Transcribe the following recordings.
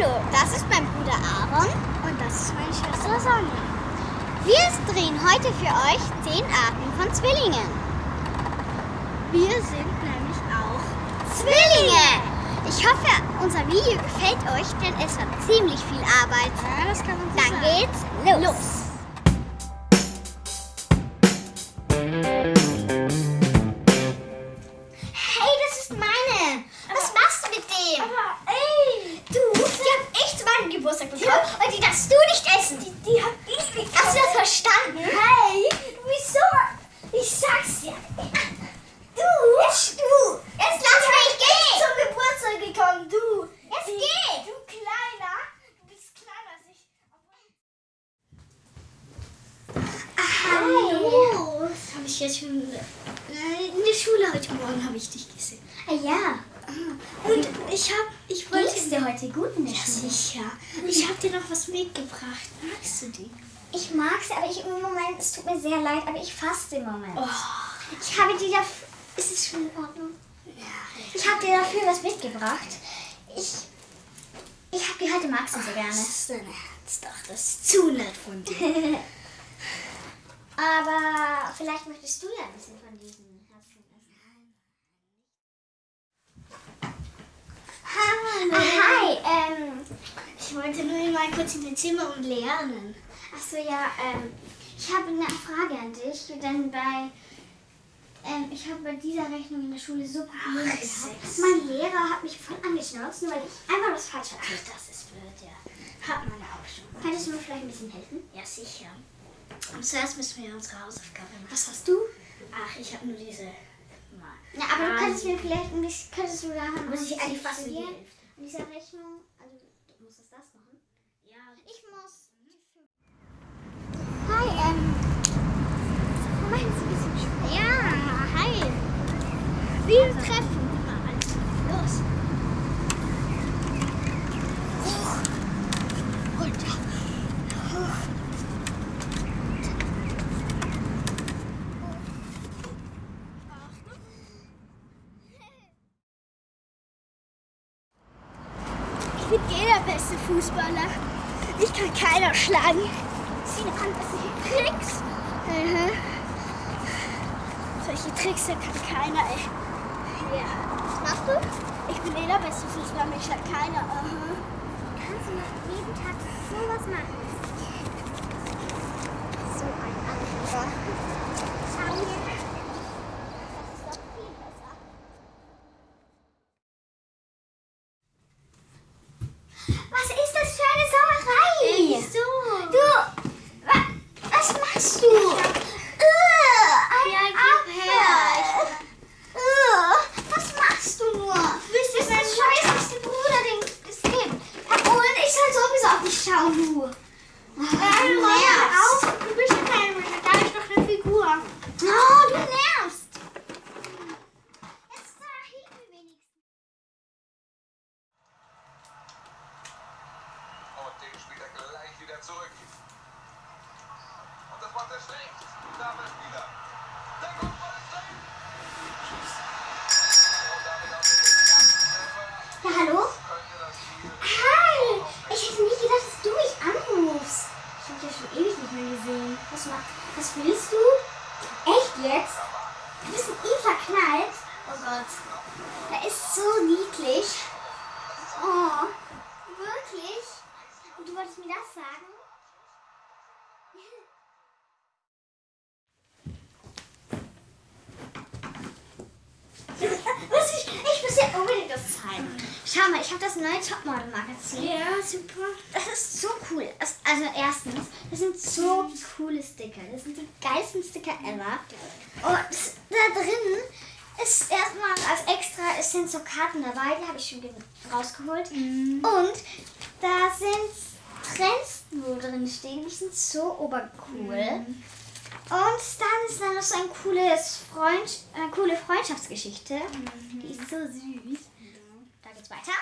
Hallo, das ist mein Bruder Aaron und das ist meine Schwester Sonja. Wir drehen heute für euch 10 Arten von Zwillingen. Wir sind nämlich auch Zwillinge! Ich hoffe, unser Video gefällt euch, denn es hat ziemlich viel Arbeit. Ja, das kann man so Dann sagen. geht's los. Hey, verstanden? Hey, wieso? Ich sag's dir. Du, jetzt, du, jetzt lass mich gehen. Zum Geburtstag gekommen, du. Jetzt Die- geh. Du Kleiner. Du bist kleiner als ich. Hallo. Das habe ich jetzt schon äh, in der Schule heute Morgen habe ich dich gesehen. Ah, ja. Und ich habe, ich wollte es dir heute gut in der Ja, Schule? sicher. Ich habe dir noch was mitgebracht. Magst du die? Ich mag sie, aber ich im Moment, es tut mir sehr leid, aber ich faste im Moment. Oh, Ich habe dir dafür, ist es schon in Ordnung? ja. Ich habe dir dafür was mitgebracht. Ich, ich habe die heute magst du so gerne. Das ist dein Herz, doch. Das ist zu nett von dir. Aber vielleicht möchtest du ja ein bisschen von diesen Herzchen essen. Hallo. Ah, hi, ähm, Ich wollte nur mal kurz in dein Zimmer und lernen. achso, ja, ähm, ich habe eine Frage an dich, denn bei, ähm, ich habe bei dieser Rechnung in der Schule so Probleme gehabt. Mein Lehrer hat mich voll angeschnauzt, nur weil ich einfach was falsch hatte. Ach, das ist blöd, ja. Hat man ja auch schon. Könntest du mir vielleicht ein bisschen helfen? Ja, sicher. Und zuerst müssen wir unsere Hausaufgabe machen. Was hast du? Ach, ich habe nur diese. Mal. Ja, aber du Ah, könntest mir vielleicht ein bisschen, könntest du da Muss ich eigentlich fast in die studieren? Hälfte. An dieser Rechnung, also du musstest das machen. Ja, Ich muss. Hi, ähm. Moment, ist ein bisschen schwer. Ja, hi. Wir treffen. Los. Hoch. Runter. Hoch. Ich bin eh der beste Fußballer. Ich kann keiner schlagen. Sieh an, du hier kriegst. Mhm. Solche Tricks da kann keiner, ey. Ja. Was machst du? Ich bin eh der beste Fußballer, mich schlägt keiner. Aha. Kannst du jeden Tag sowas machen? So ein Anführer. Schau hier. Das ist doch viel besser. Was ist das für eine Sauerei? so. Du, wa, was machst du? Äh, ein Ja, gib Apfel. her. Äh, was machst du nur? Du bist der scheißigste Bruder, den es gibt. Und ich soll sowieso auf dich schauen, du. Ah, du nervst. auf. Du bist ja kein Mensch, da ist doch eine Figur. Oh, du nervst. Jetzt da hinten wenigstens. Und den spielt er zurück. Und das macht er schlecht. Damit wieder. Der Kopfball ist drin. Und damit auch den ersten Treffer. Ja, hallo? Spiel Hi. Ich hätte nie gedacht, dass du mich anrufst. Ich hab dich schon ewig nicht mehr gesehen. Was, ma- was willst du? Echt jetzt? Du bist in ihn verknallt? Oh Gott. Er ist so niedlich. Oh. Wirklich? Und du wolltest mir das sagen? Was ich, ich muss dir unbedingt das zeigen. Schau mal, ich habe das neue Topmodel-Magazin. Ja, super. Das ist so cool. Also erstens, das sind so coole Sticker. Das sind die geilsten Sticker ever. Und da drin ist erstmal als extra, es sind so Karten dabei, die habe ich schon ge- rausgeholt. Und da sind Trends, wo drin stehen, die sind so obercool. Und dann ist da noch so ein cooles Freund, äh, coole Freundschaftsgeschichte. Die ist so süß. Da geht's weiter.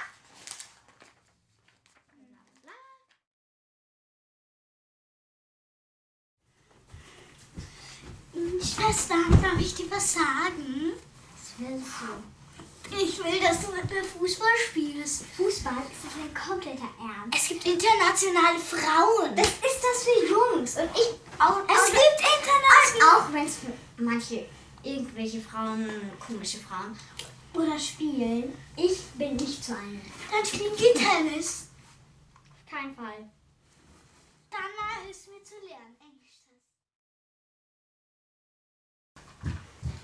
Schwester, darf ich dir was sagen? Was willst du? Ich will, dass du mit mir Fußball spielst. Fußball ist das ein kompletter Ernst. Es gibt internationale Frauen. Das ist das für Jungs. Und ich auch. Es auch, gibt international. Auch wenn es für manche irgendwelche Frauen, komische Frauen oder spielen. Ich bin nicht so eine. Dann spielen wir Tennis. Kein Fall. Dann du mir zu lernen.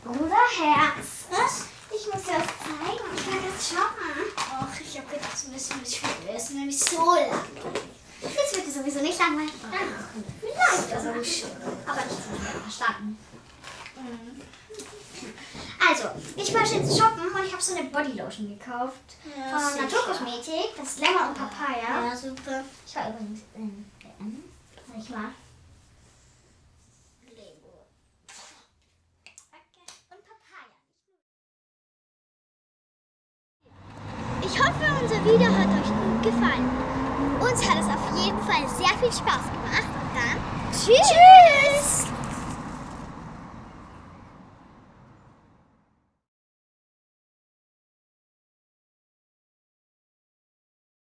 Bruderherz. Was? Ich muss dir was zeigen. Ich kann jetzt shoppen. Ach, ich habe gedacht, du müssen mit Schule. Das ist nämlich so langweilig. Jetzt wird dir sowieso nicht langweilig. Vielleicht also schon. Aber nicht so verstanden. Also, ich war jetzt shoppen und ich habe so eine Bodylotion gekauft. Ja, von. Naturkosmetik. Das ist Lemon und Papaya. Ja, super. Ich war übrigens in DM. Ich war. Video hat euch gut gefallen. Uns hat es auf jeden Fall sehr viel Spaß gemacht. Und dann tschüss. tschüss.